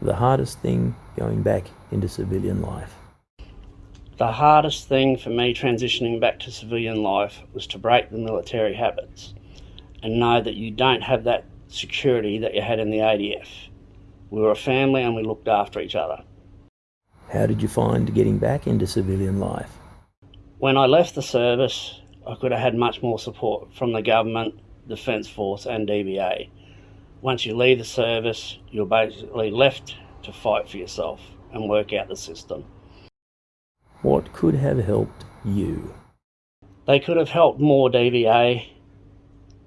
The hardest thing going back into civilian life. The hardest thing for me transitioning back to civilian life was to break the military habits and know that you don't have that security that you had in the ADF. We were a family and we looked after each other. How did you find getting back into civilian life? When I left the service, I could have had much more support from the government, Defence Force, and DVA. Once you leave the service, you're basically left to fight for yourself and work out the system. What could have helped you? They could have helped more DVA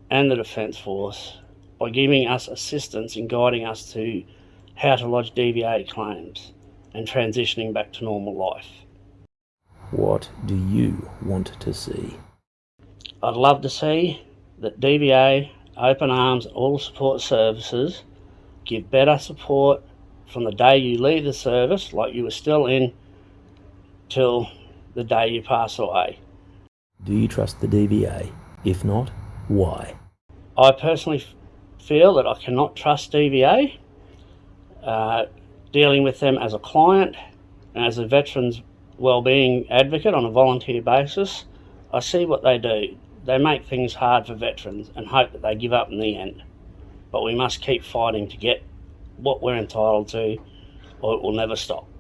and the Defence Force by giving us assistance in guiding us to how to lodge DVA claims and transitioning back to normal life. What do you want to see? I'd love to see that DVA, Open Arms, all support services give better support from the day you leave the service, like you were still in, till the day you pass away. Do you trust the DVA? If not, why? I personally feel that I cannot trust DVA. Uh, dealing with them as a client and as a veterans wellbeing advocate on a volunteer basis, I see what they do. They make things hard for veterans and hope that they give up in the end. But we must keep fighting to get what we're entitled to, or it will never stop.